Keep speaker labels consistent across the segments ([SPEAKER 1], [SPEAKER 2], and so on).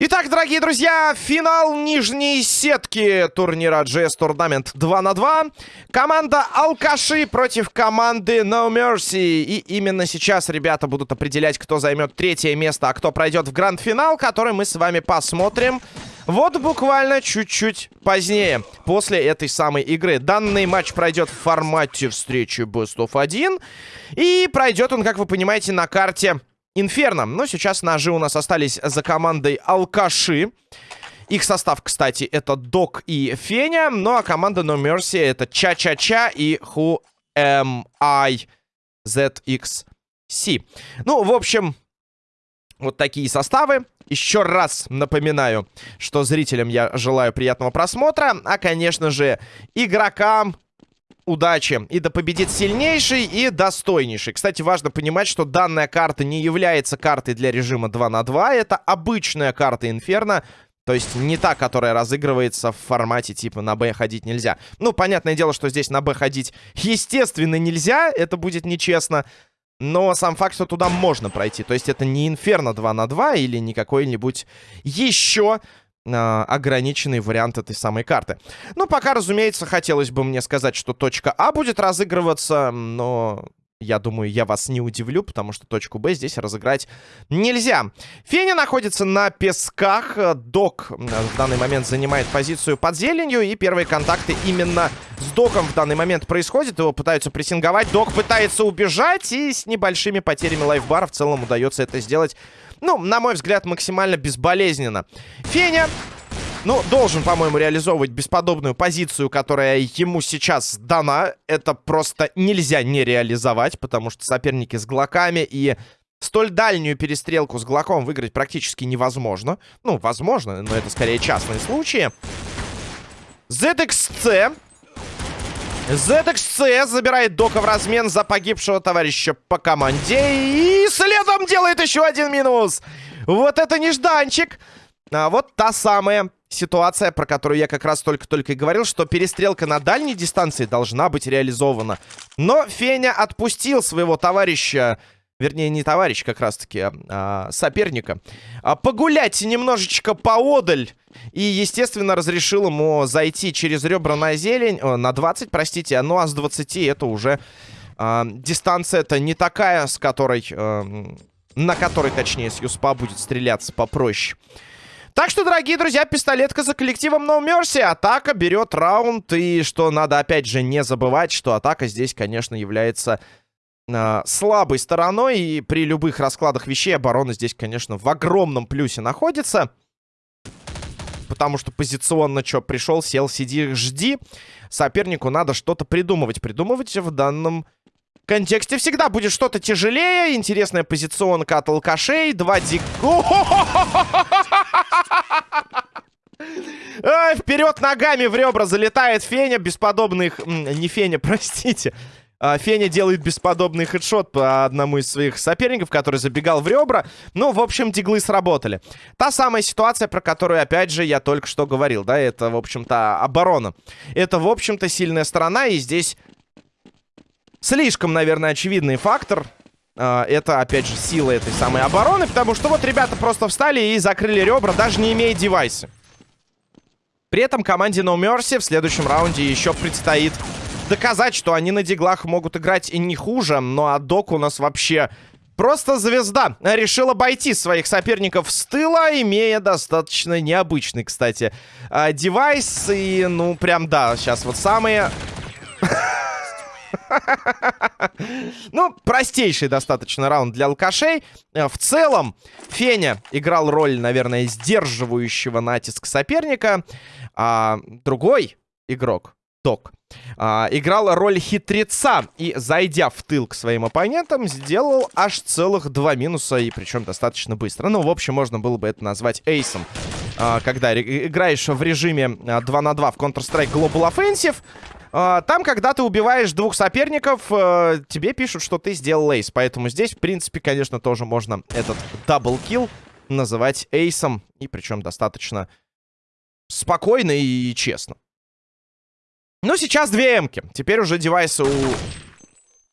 [SPEAKER 1] Итак, дорогие друзья, финал нижней сетки турнира GS Tournament 2 на 2. Команда Алкаши против команды No Mercy. И именно сейчас ребята будут определять, кто займет третье место, а кто пройдет в гранд-финал, который мы с вами посмотрим. Вот буквально чуть-чуть позднее, после этой самой игры. Данный матч пройдет в формате встречи Best of 1. И пройдет он, как вы понимаете, на карте Инферно. Но сейчас ножи у нас остались за командой Алкаши. Их состав, кстати, это Док и Феня. Ну а команда No Mercy это Ча-Ча-Ча и Who Am I ZXC. Ну, в общем, вот такие составы. Еще раз напоминаю, что зрителям я желаю приятного просмотра. А, конечно же, игрокам удачи. И да победит сильнейший и достойнейший. Кстати, важно понимать, что данная карта не является картой для режима 2 на 2. Это обычная карта Инферно. То есть не та, которая разыгрывается в формате типа на Б ходить нельзя. Ну, понятное дело, что здесь на Б ходить естественно нельзя. Это будет нечестно. Но сам факт, что туда можно пройти. То есть это не Инферно 2 на 2 или не какой-нибудь еще э, ограниченный вариант этой самой карты. Ну, пока, разумеется, хотелось бы мне сказать, что точка А будет разыгрываться, но... Я думаю, я вас не удивлю, потому что точку Б здесь разыграть нельзя. Феня находится на песках. Док в данный момент занимает позицию под зеленью. И первые контакты именно с Доком в данный момент происходят. Его пытаются прессинговать. Док пытается убежать. И с небольшими потерями лайфбара в целом удается это сделать ну, на мой взгляд, максимально безболезненно. Феня ну, должен, по-моему, реализовывать бесподобную позицию, которая ему сейчас дана. Это просто нельзя не реализовать, потому что соперники с глоками и столь дальнюю перестрелку с глоком выиграть практически невозможно. Ну, возможно, но это скорее частные случаи. ZXC ZXC забирает Дока в размен за погибшего товарища по команде. И следом делает еще один минус. Вот это нежданчик. А вот та самая ситуация, про которую я как раз только-только и говорил, что перестрелка на дальней дистанции должна быть реализована. Но Феня отпустил своего товарища вернее, не товарищ как раз-таки, а, а соперника, а, погулять немножечко поодаль. И, естественно, разрешил ему зайти через ребра на зелень, о, на 20, простите, ну а с 20 это уже а, дистанция-то не такая, с которой, а, на которой, точнее, с Юспа будет стреляться попроще. Так что, дорогие друзья, пистолетка за коллективом No Mercy. Атака берет раунд. И что надо, опять же, не забывать, что атака здесь, конечно, является э, слабой стороной. И при любых раскладах вещей оборона здесь, конечно, в огромном плюсе находится. Потому что позиционно что, пришел, сел, сиди, жди. Сопернику надо что-то придумывать. Придумывать в данном контексте всегда будет что-то тяжелее. Интересная позиционка от алкашей. Два дик... Вперед ногами в ребра залетает Феня. Бесподобных... Не Феня, простите. А, Феня делает бесподобный хедшот по одному из своих соперников, который забегал в ребра. Ну, в общем, диглы сработали. Та самая ситуация, про которую, опять же, я только что говорил, да, это, в общем-то, оборона. Это, в общем-то, сильная сторона, и здесь слишком, наверное, очевидный фактор. А, это, опять же, сила этой самой обороны, потому что вот ребята просто встали и закрыли ребра, даже не имея девайсы. При этом команде No Mercy в следующем раунде еще предстоит доказать, что они на диглах могут играть и не хуже. Ну а Док у нас вообще просто звезда. Решил обойти своих соперников с тыла, имея достаточно необычный, кстати, а, девайс. И, ну, прям, да, сейчас вот самые... Ну, простейший достаточно раунд для алкашей. Э, в целом, Феня играл роль, наверное, сдерживающего натиск соперника. А другой игрок, Док, а, играл роль хитреца и, зайдя в тыл к своим оппонентам, сделал аж целых два минуса, и причем достаточно быстро. Ну, в общем, можно было бы это назвать ace ом. А, когда играешь в режиме 2 а, на 2 в Counter-Strike Global Offensive, там, когда ты убиваешь двух соперников, а, тебе пишут, что ты сделал ace. Поэтому здесь, в принципе, конечно, тоже можно этот double kill называть эйсом. И причем достаточно спокойно и честно. Ну, сейчас две эмки. Теперь уже девайсы у,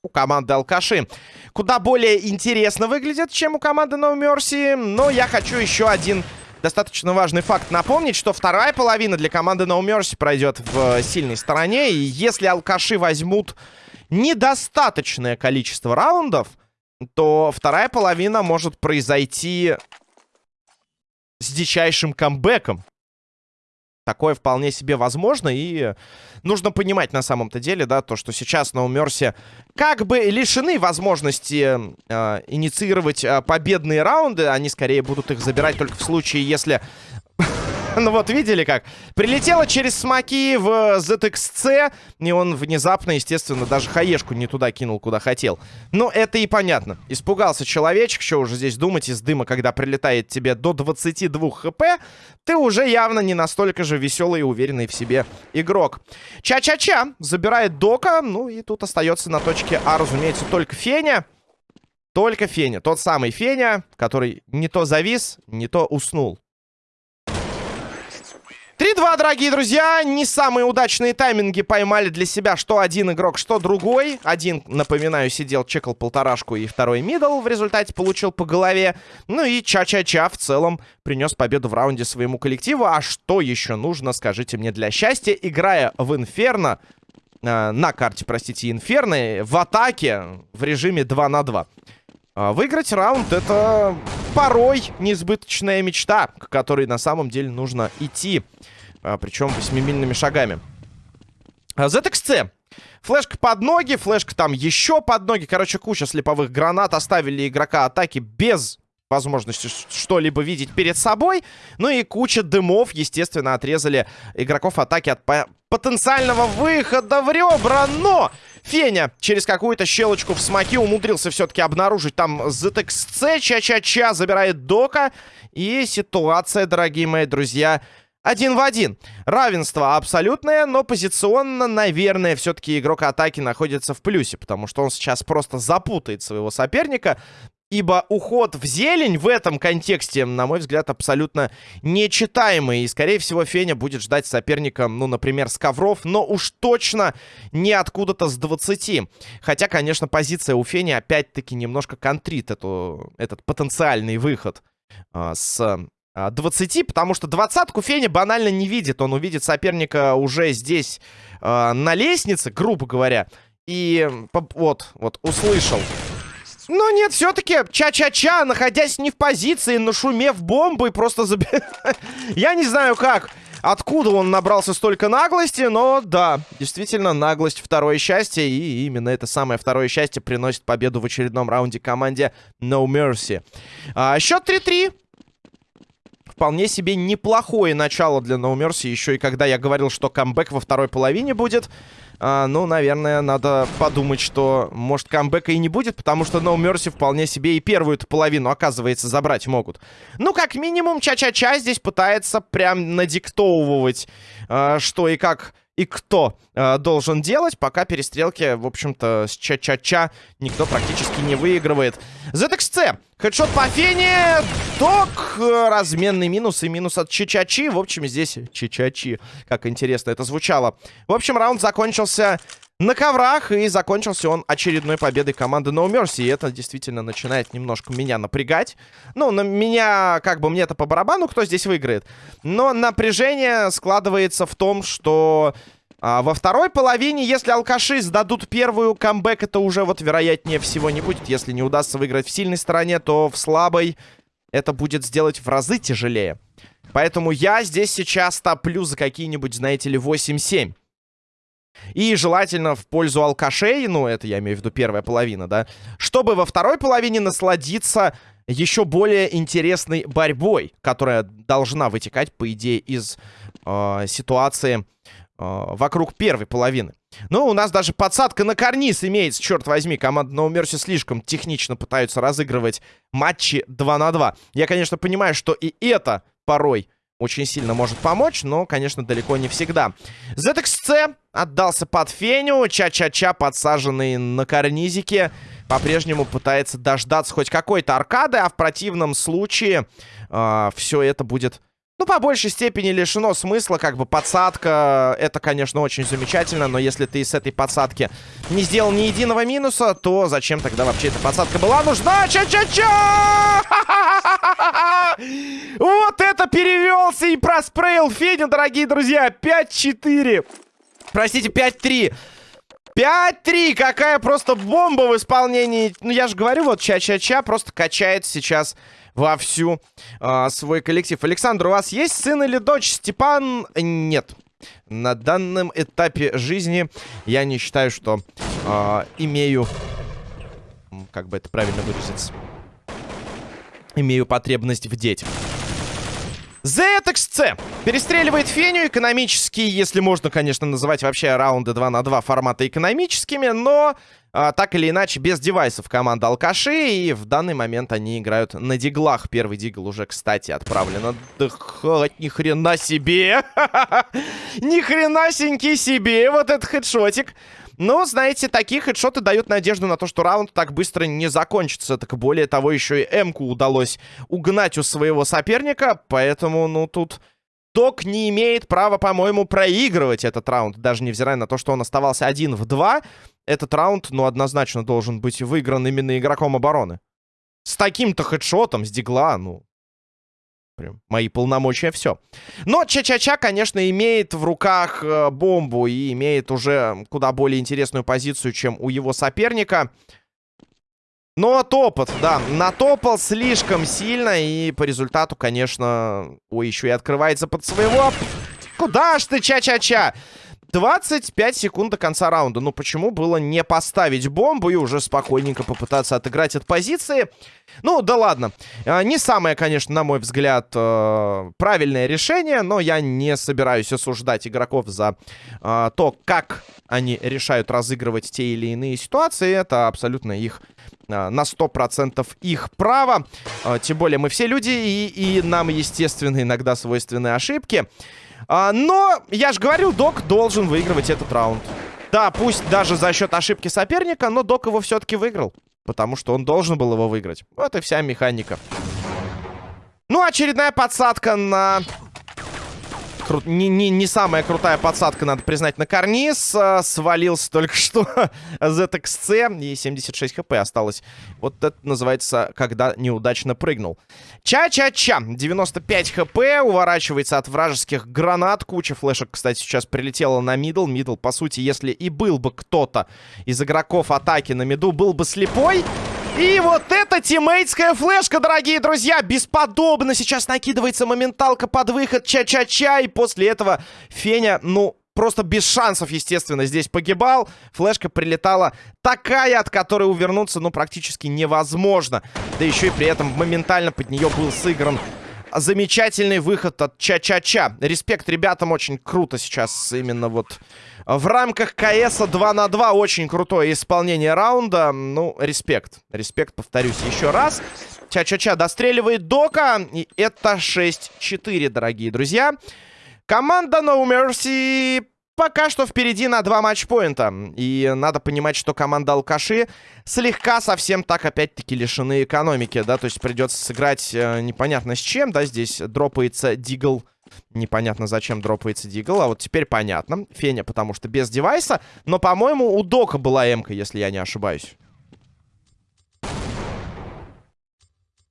[SPEAKER 1] у команды Алкаши куда более интересно выглядят, чем у команды No Mercy. Но я хочу еще один достаточно важный факт напомнить, что вторая половина для команды No Mercy пройдет в сильной стороне. И если Алкаши возьмут недостаточное количество раундов, то вторая половина может произойти с дичайшим камбэком. Такое вполне себе возможно, и нужно понимать на самом-то деле, да, то, что сейчас на Умерсе как бы лишены возможности э, инициировать э, победные раунды, они скорее будут их забирать только в случае, если Ну вот, видели как? Прилетела через смоки в ZXC, и он внезапно, естественно, даже хаешку не туда кинул, куда хотел. Ну, это и понятно. Испугался человечек, что уже здесь думать из дыма, когда прилетает тебе до 22 хп, ты уже явно не настолько же веселый и уверенный в себе игрок. Ча-ча-ча забирает Дока, ну и тут остается на точке А, разумеется, только Феня. Только Феня. Тот самый Феня, который не то завис, не то уснул. 3-2, дорогие друзья. Не самые удачные тайминги поймали для себя что один игрок, что другой. Один, напоминаю, сидел, чекал полторашку, и второй мидл в результате получил по голове. Ну и Ча-Ча-Ча в целом принес победу в раунде своему коллективу. А что еще нужно, скажите мне, для счастья? Играя в Инферно, э, на карте, простите, Инферно, в атаке в режиме 2 на 2. А, выиграть раунд это порой несбыточная мечта, к которой на самом деле нужно идти. А, причем восьмимильными шагами. ZXC. А, флешка под ноги, флешка там еще под ноги. Короче, куча слеповых гранат оставили игрока атаки без возможности что-либо видеть перед собой. Ну и куча дымов, естественно, отрезали игроков атаки от по потенциального выхода в ребра. Но Феня через какую-то щелочку в смоке умудрился все-таки обнаружить там ZXC. Ча-ча-ча забирает Дока. И ситуация, дорогие мои друзья, один в один. Равенство абсолютное, но позиционно, наверное, все-таки игрок атаки находится в плюсе, потому что он сейчас просто запутает своего соперника. Ибо уход в зелень в этом контексте, на мой взгляд, абсолютно нечитаемый. И, скорее всего, Феня будет ждать соперника, ну, например, с ковров, но уж точно не откуда-то с 20. Хотя, конечно, позиция у Фени опять-таки немножко контрит эту, этот потенциальный выход а, с 20, а, потому что двадцатку Феня банально не видит. Он увидит соперника уже здесь э, на лестнице, грубо говоря. И вот, вот, услышал но нет, все-таки ча-ча-ча, находясь не в позиции, нашумев бомбой, просто заби... Я не знаю как, откуда он набрался столько наглости, но да, действительно, наглость второе счастье, и именно это самое второе счастье приносит победу в очередном раунде команде No Mercy. А, счет 3-3 вполне себе неплохое начало для No Mercy. Еще и когда я говорил, что камбэк во второй половине будет. А, ну, наверное, надо подумать, что, может, камбэка и не будет, потому что No Mercy вполне себе и первую половину, оказывается, забрать могут. Ну, как минимум, Ча-Ча-Ча здесь пытается прям надиктовывать, а, что и как и кто э, должен делать, пока перестрелки, в общем-то, с ча-ча-ча никто практически не выигрывает. ZXC. Хедшот по фене. Док. Разменный минус и минус от Чичачи. В общем, здесь Чичачи. Как интересно это звучало. В общем, раунд закончился на коврах, и закончился он очередной победой команды No Mercy. И это действительно начинает немножко меня напрягать. Ну, на меня, как бы, мне это по барабану, кто здесь выиграет. Но напряжение складывается в том, что... А во второй половине, если алкаши сдадут первую камбэк, это уже вот вероятнее всего не будет. Если не удастся выиграть в сильной стороне, то в слабой это будет сделать в разы тяжелее. Поэтому я здесь сейчас топлю за какие-нибудь, знаете ли, 8-7. И желательно в пользу алкашей, ну, это я имею в виду первая половина, да, чтобы во второй половине насладиться еще более интересной борьбой, которая должна вытекать, по идее, из э, ситуации э, вокруг первой половины. Ну, у нас даже подсадка на карниз имеется, черт возьми. Команда No Mercy слишком технично пытаются разыгрывать матчи 2 на 2. Я, конечно, понимаю, что и это порой очень сильно может помочь, но, конечно, далеко не всегда. ZXC отдался под Феню. Ча-ча-ча, подсаженный на карнизике, по-прежнему пытается дождаться хоть какой-то аркады, а в противном случае э, все это будет ну, по большей степени лишено смысла, как бы подсадка, это, конечно, очень замечательно, но если ты с этой подсадки не сделал ни единого минуса, то зачем тогда вообще эта подсадка была нужна? Ча-ча-ча! Вот это перевелся и проспрейл Федя, дорогие друзья, 5-4. Простите, 5-3. 5-3! Какая просто бомба в исполнении. Ну, я же говорю, вот Ча-Ча-Ча просто качает сейчас вовсю э, свой коллектив. Александр, у вас есть сын или дочь? Степан? Нет. На данном этапе жизни я не считаю, что э, имею... Как бы это правильно выразиться? Имею потребность в детях. ZXC перестреливает Феню экономически, если можно, конечно, называть вообще раунды 2 на 2 формата экономическими, но а, так или иначе без девайсов команда Алкаши, и в данный момент они играют на диглах. Первый дигл уже, кстати, отправлен отдыхать. Ни хрена себе! Ни хренасенький себе! Вот этот хедшотик! Но, знаете, такие хедшоты дают надежду на то, что раунд так быстро не закончится. Так более того, еще и М-ку удалось угнать у своего соперника. Поэтому, ну, тут... Док не имеет права, по-моему, проигрывать этот раунд. Даже невзирая на то, что он оставался один в два. Этот раунд, ну, однозначно должен быть выигран именно игроком обороны. С таким-то хедшотом, с дигла, ну, Прям мои полномочия, все. Но Ча-Ча-Ча, конечно, имеет в руках э, бомбу и имеет уже куда более интересную позицию, чем у его соперника. Но топот, да, натопал слишком сильно, и по результату, конечно... Ой, еще и открывается под своего... Куда ж ты, Ча-Ча-Ча? 25 секунд до конца раунда. Ну, почему было не поставить бомбу и уже спокойненько попытаться отыграть от позиции? Ну, да ладно. А, не самое, конечно, на мой взгляд, э, правильное решение, но я не собираюсь осуждать игроков за э, то, как они решают разыгрывать те или иные ситуации. Это абсолютно их э, на 100% их право. Тем более мы все люди, и, и нам, естественно, иногда свойственны ошибки. А, но, я же говорил, Док должен выигрывать этот раунд. Да, пусть даже за счет ошибки соперника, но Док его все-таки выиграл. Потому что он должен был его выиграть. Вот и вся механика. Ну, очередная подсадка на кру... не, не, не самая крутая подсадка, надо признать, на карниз. А, свалился только что ZXC. И 76 хп осталось. Вот это называется, когда неудачно прыгнул. Ча-ча-ча. 95 HP. Уворачивается от вражеских гранат. Куча флешек, кстати, сейчас прилетела на middle. Middle, по сути, если и был бы кто-то из игроков атаки на mid у, был бы слепой... И вот эта teammate ская флешка, дорогие друзья, бесподобно. Сейчас накидывается моменталка под выход, ча-ча-ча. И после этого Феня, ну, просто без шансов, естественно, здесь погибал. Флешка прилетала такая, от которой увернуться, ну, практически невозможно. Да еще и при этом моментально под нее был сыгран замечательный выход от Ча-Ча-Ча. Респект ребятам, очень круто сейчас именно вот в рамках КС 2 на 2 очень крутое исполнение раунда. Ну, респект. Респект, повторюсь еще раз. Ча-ча-ча достреливает Дока. И это 6-4, дорогие друзья. Команда No Mercy пока что впереди на два матчпоинта. И надо понимать, что команда Алкаши слегка совсем так опять-таки лишены экономики, да, то есть придется сыграть э, непонятно с чем, да, здесь дропается Дигл Непонятно, зачем дропается Дигл. А вот теперь понятно. Феня, потому что без девайса. Но, по-моему, у Дока была м если я не ошибаюсь.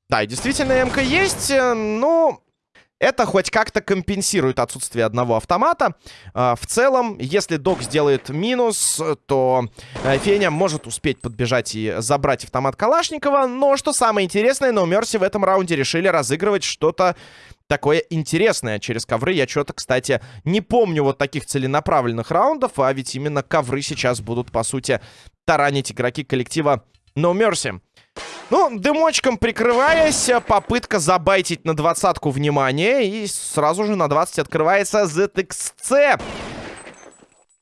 [SPEAKER 1] Да, действительно, м есть. Э, ну, это хоть как-то компенсирует отсутствие одного автомата. А, в целом, если Док сделает минус, то э, Феня может успеть подбежать и забрать автомат Калашникова. Но, что самое интересное, No Mercy в этом раунде решили разыгрывать что-то такое интересное через ковры. Я что-то, кстати, не помню вот таких целенаправленных раундов, а ведь именно ковры сейчас будут, по сути, таранить игроки коллектива No Mercy. Ну, дымочком прикрываясь, попытка забайтить на двадцатку внимание, и сразу же на 20 открывается ZXC.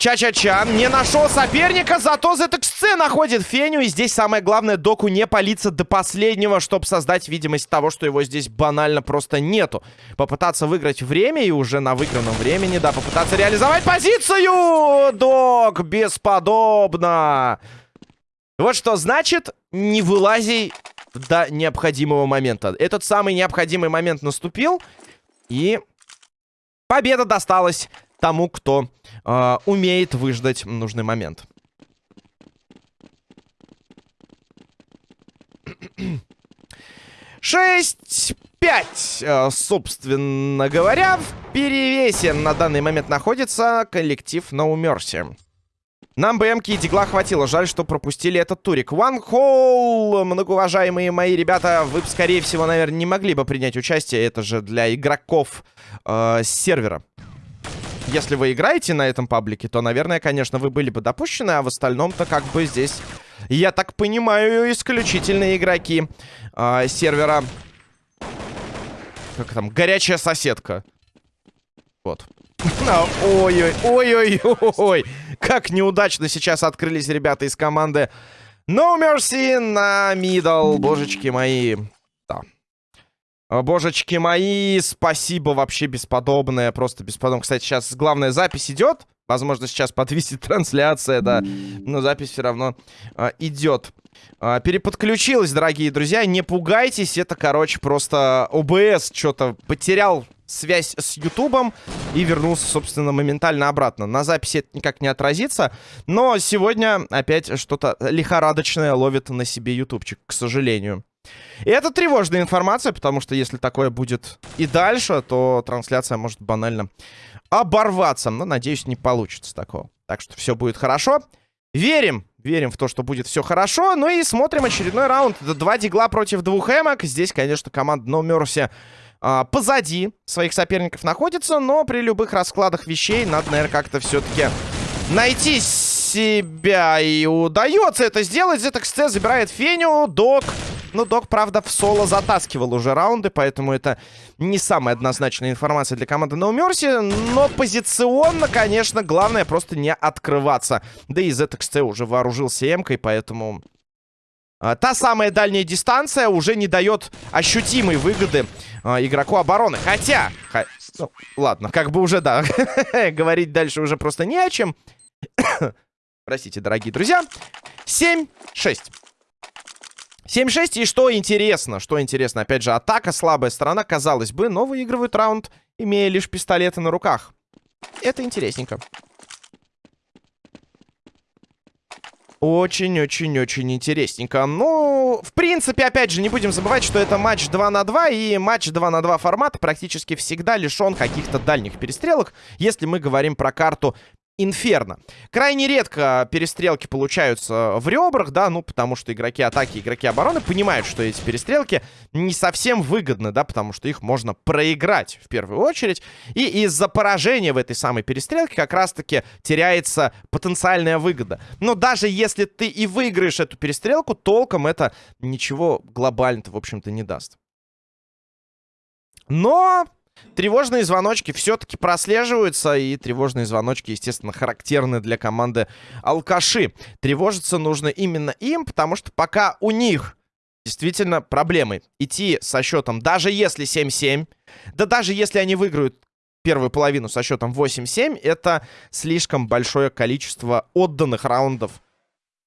[SPEAKER 1] Ча-ча-ча. Не нашел соперника, зато ZXC находит Феню. И здесь самое главное, Доку не палиться до последнего, чтобы создать видимость того, что его здесь банально просто нету. Попытаться выиграть время и уже на выигранном времени, да, попытаться реализовать позицию. Док, бесподобно. Вот что значит, не вылази до необходимого момента. Этот самый необходимый момент наступил. И Победа досталась тому, кто э, умеет выждать нужный момент. Шесть, пять, э, собственно говоря, в перевесе на данный момент находится коллектив No Mercy. Нам БМки и Дигла хватило. Жаль, что пропустили этот турик. One Hole, многоуважаемые мои ребята, вы, скорее всего, наверное, не могли бы принять участие. Это же для игроков э, сервера. Если вы играете на этом паблике, то, наверное, конечно, вы были бы допущены, а в остальном-то как бы здесь, я так понимаю, исключительные игроки э, сервера... Как там? Горячая соседка. Вот. Ой-ой, ой-ой-ой. Как неудачно сейчас открылись ребята из команды No Mercy на мидл. Божечки мои. Да. Божечки мои, спасибо вообще бесподобное, просто бесподобное. Кстати, сейчас главная запись идет. Возможно, сейчас подвисит трансляция, да. Но запись все равно а, идет. А, переподключилась, дорогие друзья. Не пугайтесь, это, короче, просто ОБС что-то потерял связь с Ютубом и вернулся, собственно, моментально обратно. На записи это никак не отразится, но сегодня опять что-то лихорадочное ловит на себе ютубчик, к сожалению. И это тревожная информация, потому что если такое будет и дальше, то трансляция может банально оборваться. Но, надеюсь, не получится такого. Так что все будет хорошо. Верим, верим в то, что будет все хорошо. Ну и смотрим очередной раунд. Два дигла против двух эмок. Здесь, конечно, команда No Mercy а, позади своих соперников находится, но при любых раскладах вещей надо, наверное, как-то все-таки найти себя. И удается это сделать. ZXC забирает Феню, Док. Ну, Док, правда, в соло затаскивал уже раунды, поэтому это не самая однозначная информация для команды No Mercy. Но позиционно, конечно, главное просто не открываться. Да и ZXC уже вооружился М-кой, поэтому а, та самая дальняя дистанция уже не дает ощутимой выгоды а, игроку обороны. Хотя... Х... Ну, ладно, как бы уже, да. Говорить дальше уже просто не о чем. Простите, дорогие друзья. 7-6. 7-6, и что интересно, что интересно, опять же, атака слабая сторона, казалось бы, но выигрывают раунд, имея лишь пистолеты на руках. Это интересненько. Очень-очень-очень интересненько. Ну, в принципе, опять же, не будем забывать, что это матч 2 на 2, и матч 2 на 2 формат практически всегда лишен каких-то дальних перестрелок, если мы говорим про карту Инферно. Крайне редко перестрелки получаются в ребрах, да, ну, потому что игроки атаки, игроки обороны понимают, что эти перестрелки не совсем выгодны, да, потому что их можно проиграть в первую очередь. И из-за поражения в этой самой перестрелке как раз-таки теряется потенциальная выгода. Но даже если ты и выиграешь эту перестрелку, толком это ничего глобально-то, в общем-то, не даст. Но Тревожные звоночки все-таки прослеживаются, и тревожные звоночки, естественно, характерны для команды Алкаши. Тревожиться нужно именно им, потому что пока у них действительно проблемы идти со счетом, даже если 7-7, да даже если они выиграют первую половину со счетом 8-7, это слишком большое количество отданных раундов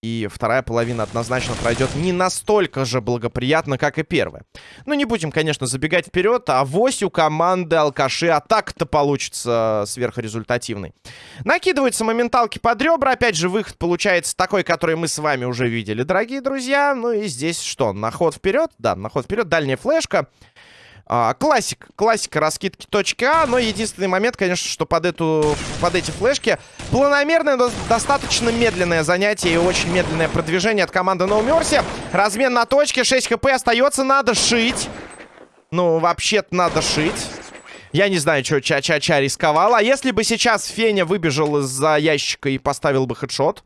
[SPEAKER 1] и вторая половина однозначно пройдет не настолько же благоприятно, как и первая. Ну, не будем, конечно, забегать вперед. А вось у команды алкаши атака-то получится сверхрезультативной. Накидываются моменталки под ребра. Опять же, выход получается такой, который мы с вами уже видели, дорогие друзья. Ну и здесь что? На ход вперед? Да, на ход вперед. Дальняя флешка. А, классик, классика раскидки А, но единственный момент, конечно, что под, эту, под эти флешки планомерное, достаточно медленное занятие и очень медленное продвижение от команды No Mercy. Размен на точке, 6 хп остается, надо шить. Ну, вообще-то надо шить. Я не знаю, что Ча-Ча-Ча рисковал. А если бы сейчас Феня выбежал из-за ящика и поставил бы хедшот?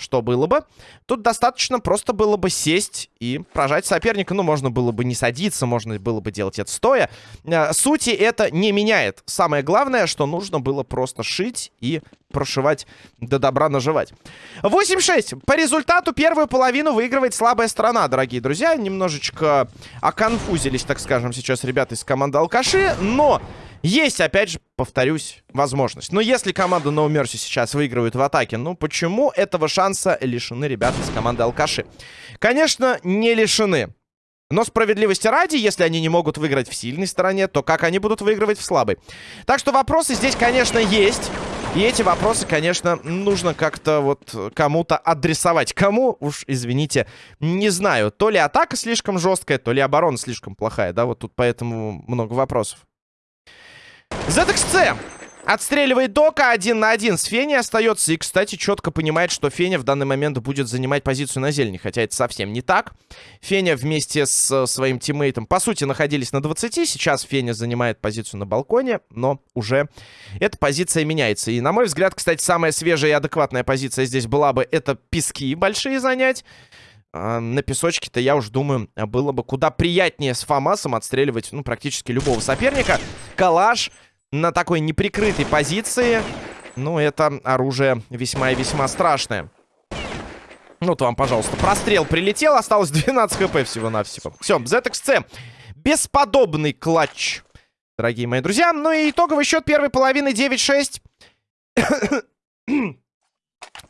[SPEAKER 1] Что было бы? Тут достаточно просто было бы сесть и прожать соперника. Ну, можно было бы не садиться, можно было бы делать это стоя. Э, сути это не меняет. Самое главное, что нужно было просто шить и прошивать до добра наживать. 8-6. По результату первую половину выигрывает слабая сторона, дорогие друзья. Немножечко оконфузились, так скажем, сейчас ребята из команды Алкаши, но... Есть, опять же, повторюсь, возможность. Но если команда No Mercy сейчас выигрывает в атаке, ну почему этого шанса лишены ребята из команды Алкаши? Конечно, не лишены. Но справедливости ради, если они не могут выиграть в сильной стороне, то как они будут выигрывать в слабой? Так что вопросы здесь, конечно, есть. И эти вопросы, конечно, нужно как-то вот кому-то адресовать. Кому, уж извините, не знаю. То ли атака слишком жесткая, то ли оборона слишком плохая. Да, вот тут поэтому много вопросов. ZXC Отстреливает Дока один на один с Фени остается. И, кстати, четко понимает, что Феня в данный момент будет занимать позицию на зелени. Хотя это совсем не так. Феня вместе с э, своим тиммейтом, по сути, находились на 20. Сейчас Феня занимает позицию на балконе. Но уже эта позиция меняется. И, на мой взгляд, кстати, самая свежая и адекватная позиция здесь была бы это пески большие занять. А на песочке-то, я уж думаю, было бы куда приятнее с Фамасом отстреливать, ну, практически любого соперника. Калаш на такой неприкрытой позиции. Ну, это оружие весьма и весьма страшное. Ну, вот вам, пожалуйста, прострел прилетел. Осталось 12 хп всего-навсего. Все, ZXC. Бесподобный клатч, дорогие мои друзья. Ну и итоговый счет первой половины 9-6.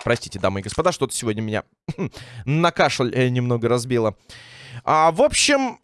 [SPEAKER 1] Простите, дамы и господа, что-то сегодня меня на кашель э, немного разбило. А, в общем,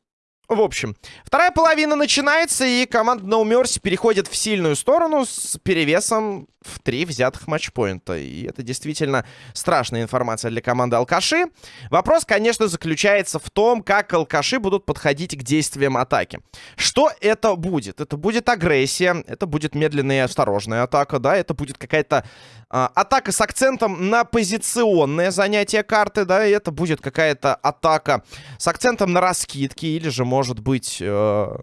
[SPEAKER 1] в общем, вторая половина начинается, и команда No Mercy переходит в сильную сторону с перевесом в три взятых матчпоинта. И это действительно страшная информация для команды Алкаши. Вопрос, конечно, заключается в том, как Алкаши будут подходить к действиям атаки. Что это будет? Это будет агрессия, это будет медленная и осторожная атака, да, это будет какая-то а, атака с акцентом на позиционное занятие карты, да, и это будет какая-то атака с акцентом на раскидки, или же, может быть, э,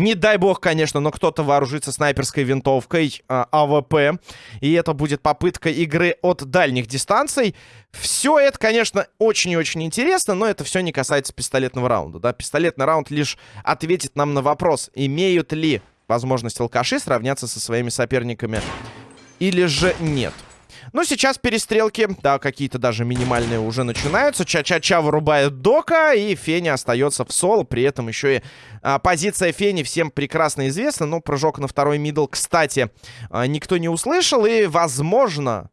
[SPEAKER 1] не дай бог, конечно, но кто-то вооружится снайперской винтовкой э, AWP, и это будет попытка игры от дальних дистанций. Все это, конечно, очень и очень интересно, но это все не касается пистолетного раунда, да, пистолетный раунд лишь ответит нам на вопрос, имеют ли возможность алкаши сравняться со своими соперниками или же нет. Ну, сейчас перестрелки, да, какие-то даже минимальные уже начинаются. Ча-ча-ча вырубает Дока, и Феня остается в соло. При этом еще и а, позиция Фени всем прекрасно известна. Но прыжок на второй мидл, кстати, а, никто не услышал. И, возможно,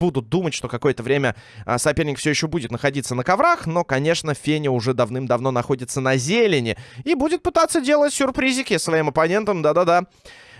[SPEAKER 1] будут думать, что какое-то время а, соперник все еще будет находиться на коврах, но, конечно, Феня уже давным-давно находится на зелени и будет пытаться делать сюрпризики своим оппонентам, да-да-да.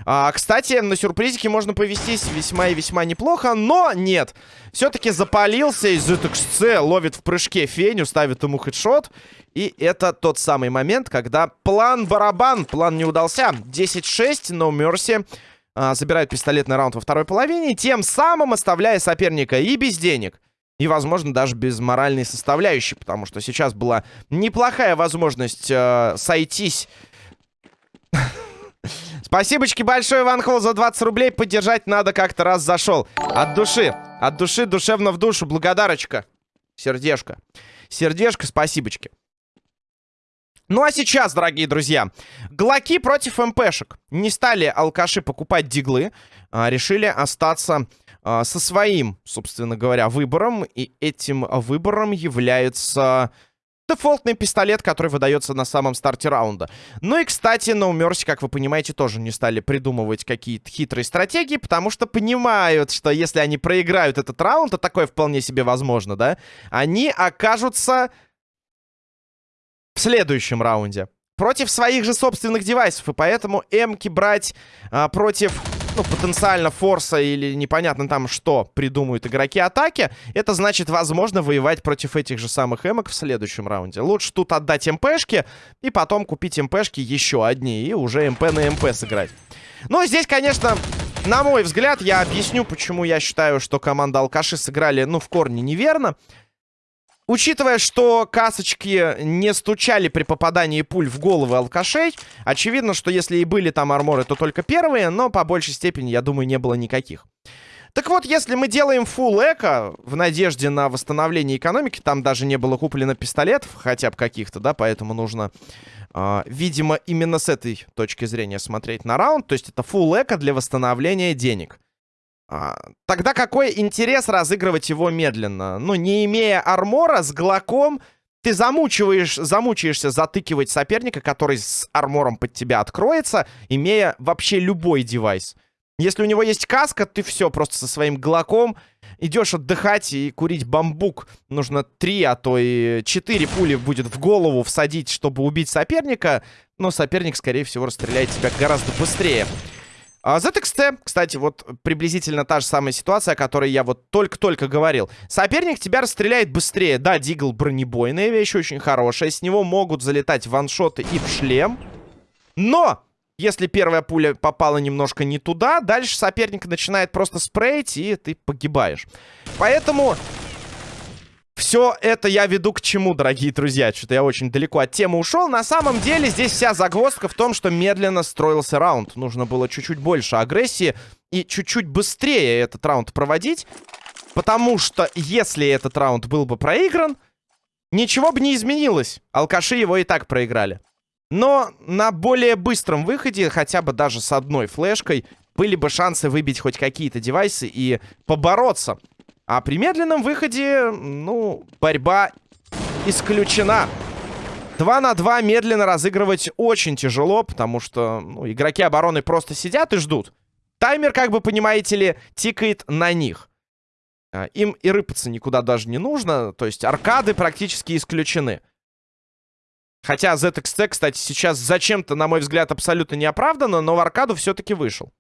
[SPEAKER 1] А, кстати, на сюрпризике можно повестись весьма и весьма неплохо, но нет. Все-таки запалился из ZXC, ловит в прыжке Феню, ставит ему хедшот. И это тот самый момент, когда план барабан, план не удался. 10-6, no mercy. А, забирают пистолетный раунд во второй половине, тем самым оставляя соперника и без денег. И, возможно, даже без моральной составляющей, потому что сейчас была неплохая возможность э, сойтись Спасибочки большое, Иван Холл, за 20 рублей. Поддержать надо как-то раз зашел. От души. От души, душевно в душу. Благодарочка. Сердежко. Сердежко, спасибочки. Ну а сейчас, дорогие друзья, глоки против МПшек. Не стали алкаши покупать диглы, а решили остаться а, со своим, собственно говоря, выбором. И этим выбором является дефолтный пистолет, который выдается на самом старте раунда. Ну и, кстати, на No как вы понимаете, тоже не стали придумывать какие-то хитрые стратегии, потому что понимают, что если они проиграют этот раунд, то такое вполне себе возможно, да, они окажутся в следующем раунде против своих же собственных девайсов, и поэтому эмки брать а, против ну, потенциально форса или непонятно там что придумают игроки атаки, это значит, возможно, воевать против этих же самых эмок в следующем раунде. Лучше тут отдать МПшки и потом купить МПшки еще одни и уже МП на МП сыграть. Ну, здесь, конечно, на мой взгляд, я объясню, почему я считаю, что команда Алкаши сыграли, ну, в корне неверно. Учитывая, что касочки не стучали при попадании пуль в головы алкашей, очевидно, что если и были там арморы, то только первые, но по большей степени, я думаю, не было никаких. Так вот, если мы делаем full эко в надежде на восстановление экономики, там даже не было куплено пистолетов, хотя бы каких-то, да, поэтому нужно, э, видимо, именно с этой точки зрения смотреть на раунд. То есть это full эко для восстановления денег. А, тогда какой интерес разыгрывать его медленно? Ну, не имея армора, с глоком ты замучиваешь, замучаешься затыкивать соперника, который с армором под тебя откроется, имея вообще любой девайс. Если у него есть каска, ты все, просто со своим глоком идешь отдыхать и курить бамбук. Нужно три, а то и четыре пули будет в голову всадить, чтобы убить соперника. Но соперник, скорее всего, расстреляет тебя гораздо быстрее. А ZXT, кстати, вот приблизительно та же самая ситуация, о которой я вот только-только говорил. Соперник тебя расстреляет быстрее. Да, Дигл бронебойная вещь, очень хорошая. С него могут залетать ваншоты и в шлем. Но, если первая пуля попала немножко не туда, дальше соперник начинает просто спрейть, и ты погибаешь. Поэтому все это я веду к чему, дорогие друзья? Что-то я очень далеко от темы ушел. На самом деле здесь вся загвоздка в том, что медленно строился раунд. Нужно было чуть-чуть больше агрессии и чуть-чуть быстрее этот раунд проводить. Потому что если этот раунд был бы проигран, ничего бы не изменилось. Алкаши его и так проиграли. Но на более быстром выходе, хотя бы даже с одной флешкой, были бы шансы выбить хоть какие-то девайсы и побороться а при медленном выходе, ну, борьба исключена. 2 на 2 медленно разыгрывать очень тяжело, потому что ну, игроки обороны просто сидят и ждут. Таймер, как бы понимаете ли, тикает на них. А, им и рыпаться никуда даже не нужно, то есть аркады практически исключены. Хотя ZXT, кстати, сейчас зачем-то, на мой взгляд, абсолютно неоправданно, но в аркаду все-таки вышел.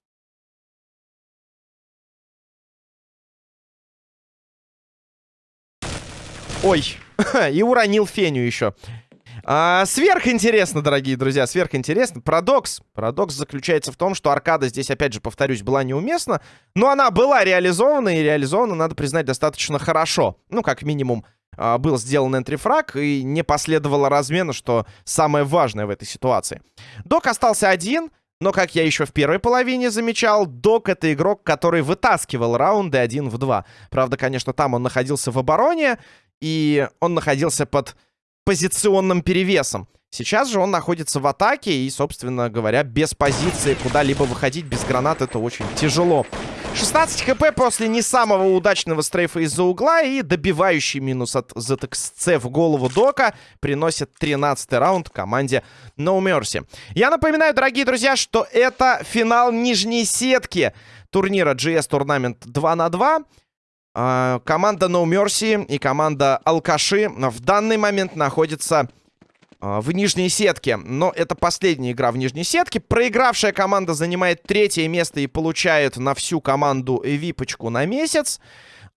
[SPEAKER 1] Ой, и уронил Феню еще. А, сверхинтересно, дорогие друзья, сверхинтересно. Парадокс. Парадокс заключается в том, что аркада здесь, опять же, повторюсь, была неуместна. Но она была реализована, и реализована, надо признать, достаточно хорошо. Ну, как минимум, а, был сделан энтрифраг, и не последовало размена, что самое важное в этой ситуации. Док остался один, но, как я еще в первой половине замечал, Док — это игрок, который вытаскивал раунды один в два. Правда, конечно, там он находился в обороне, и он находился под позиционным перевесом. Сейчас же он находится в атаке и, собственно говоря, без позиции куда-либо выходить без гранат это очень тяжело. 16 хп после не самого удачного стрейфа из-за угла и добивающий минус от ZXC в голову Дока приносит 13 раунд команде No Mercy. Я напоминаю, дорогие друзья, что это финал нижней сетки турнира GS Tournament 2 на 2. А, команда No Mercy и команда Алкаши в данный момент находятся а, в нижней сетке. Но это последняя игра в нижней сетке. Проигравшая команда занимает третье место и получает на всю команду випочку на месяц.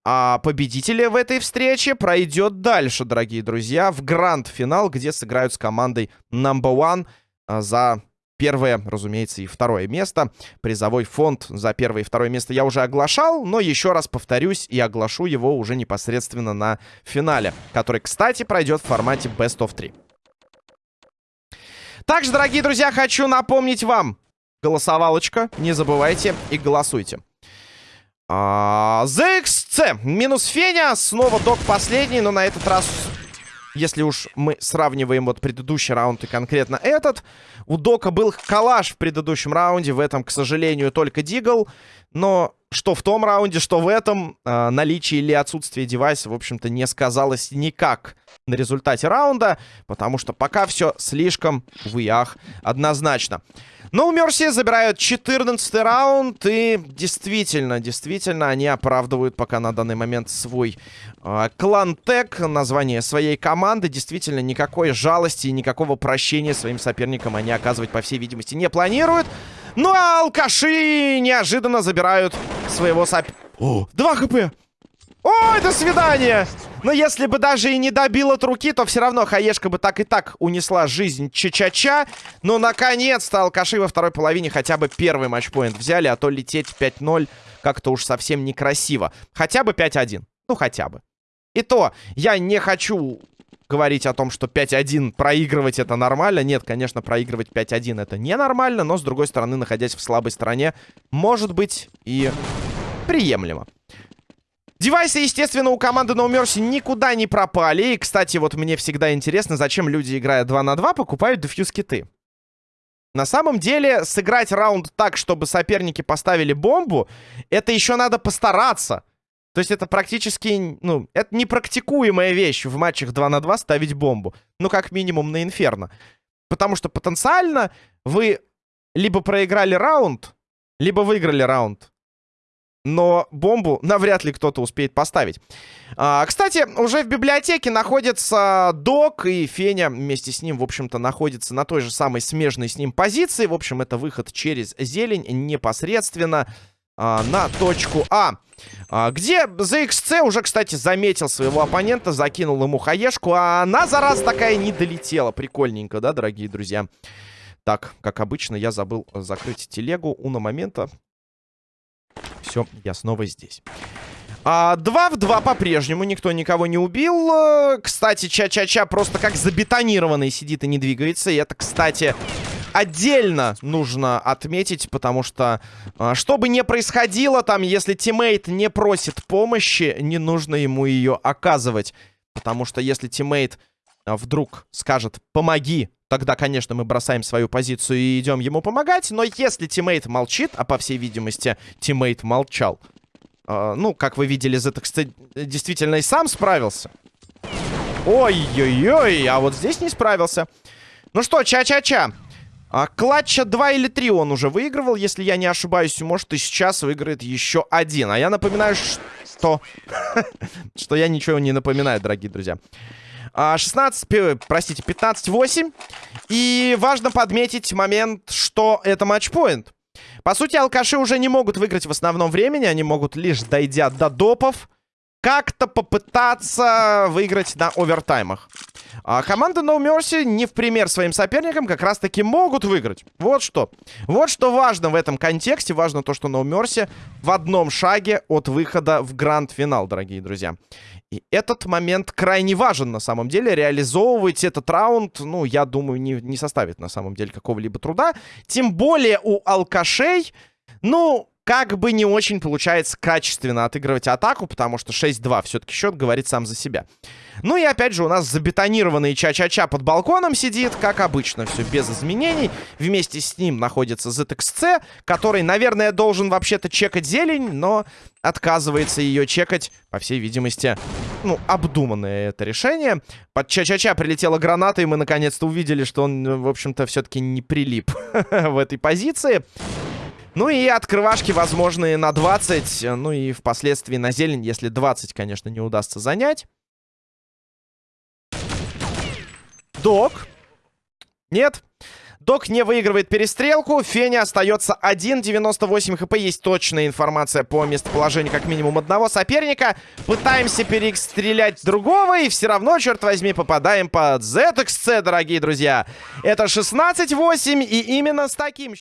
[SPEAKER 1] А победитель в этой встрече пройдет дальше, дорогие друзья, в гранд-финал, где сыграют с командой Number One а, за Первое, разумеется, и второе место. Призовой фонд за первое и второе место я уже оглашал, но еще раз повторюсь и оглашу его уже непосредственно на финале, который, кстати, пройдет в формате Best of 3. Также, дорогие друзья, хочу напомнить вам, голосовалочка, не забывайте и голосуйте. А, ZXC минус Феня, снова док последний, но на этот раз если уж мы сравниваем вот предыдущий раунд и конкретно этот, у Дока был калаш в предыдущем раунде, в этом, к сожалению, только Дигл, но что в том раунде, что в этом, э, наличие или отсутствие девайса, в общем-то, не сказалось никак на результате раунда, потому что пока все слишком в ях однозначно. Но у Мерси забирают 14 раунд, и действительно, действительно, они оправдывают пока на данный момент свой э, клан-тег, название своей команды. Действительно, никакой жалости и никакого прощения своим соперникам они оказывать, по всей видимости, не планируют. Ну а алкаши неожиданно забирают своего соп... О, 2 хп! Ой, до свидания! Но если бы даже и не добил от руки, то все равно Хаешка бы так и так унесла жизнь Ча-Ча-Ча. Но, наконец-то, алкаши во второй половине хотя бы первый матчпоинт взяли, а то лететь 5-0 как-то уж совсем некрасиво. Хотя бы 5-1. Ну, хотя бы. И то, я не хочу говорить о том, что 5-1 проигрывать это нормально. Нет, конечно, проигрывать 5-1 это ненормально, но, с другой стороны, находясь в слабой стороне, может быть и приемлемо. Девайсы, естественно, у команды No Mercy никуда не пропали. И, кстати, вот мне всегда интересно, зачем люди, играя 2 на 2, покупают дефьюз-киты. На самом деле, сыграть раунд так, чтобы соперники поставили бомбу, это еще надо постараться. То есть это практически, ну, это непрактикуемая вещь в матчах 2 на 2 ставить бомбу. Ну, как минимум на Инферно. Потому что потенциально вы либо проиграли раунд, либо выиграли раунд. Но бомбу навряд ли кто-то успеет поставить. А, кстати, уже в библиотеке находится Док, и Феня вместе с ним, в общем-то, находится на той же самой смежной с ним позиции. В общем, это выход через зелень непосредственно а, на точку А. а. Где ZXC уже, кстати, заметил своего оппонента, закинул ему хаешку, а она, зараза такая, не долетела. Прикольненько, да, дорогие друзья? Так, как обычно, я забыл закрыть телегу. Уна момента. Все, я снова здесь. А, 2 в 2 по-прежнему. Никто никого не убил. Кстати, Ча-Ча-Ча просто как забетонированный сидит и не двигается. И это, кстати, отдельно нужно отметить, потому что, а, что бы ни происходило там, если teammate не просит помощи, не нужно ему ее оказывать. Потому что если teammate а, вдруг скажет «помоги», тогда, конечно, мы бросаем свою позицию и идем ему помогать. Но если teammate молчит, а по всей видимости teammate молчал, э, ну, как вы видели, ZX действительно и сам справился. Ой-ой-ой, а вот здесь не справился. Ну что, ча-ча-ча. А, клатча 2 или 3 он уже выигрывал, если я не ошибаюсь. Может, и сейчас выиграет еще один. А я напоминаю, что... что я ничего не напоминаю, дорогие друзья. 16, а, простите, 15-8. И важно подметить момент, что это матчпоинт. По сути, алкаши уже не могут выиграть в основном времени. Они могут лишь, дойдя до допов, как-то попытаться выиграть на овертаймах. А команда No Mercy не в пример своим соперникам как раз-таки могут выиграть. Вот что. Вот что важно в этом контексте. Важно то, что No Mercy в одном шаге от выхода в гранд-финал, дорогие друзья. И этот момент крайне важен на самом деле. Реализовывать этот раунд, ну, я думаю, не, не составит на самом деле какого-либо труда. Тем более у алкашей, ну, как бы не очень получается качественно отыгрывать атаку, потому что 6-2 все-таки счет говорит сам за себя. Ну и опять же у нас забетонированный Ча-Ча-Ча под балконом сидит, как обычно, все без изменений. Вместе с ним находится ZXC, который, наверное, должен вообще-то чекать зелень, но отказывается ее чекать, по всей видимости, ну, обдуманное это решение. Под Ча-Ча-Ча прилетела граната, и мы наконец-то увидели, что он, в общем-то, все-таки не прилип в этой позиции. Ну и открывашки возможные на 20. Ну и впоследствии на зелень, если 20, конечно, не удастся занять. Док. Нет. Док не выигрывает перестрелку. Феня остается 1.98 хп. Есть точная информация по местоположению как минимум одного соперника. Пытаемся перестрелять другого. И все равно, черт возьми, попадаем под ZXC, дорогие друзья. Это 16-8. И именно с таким...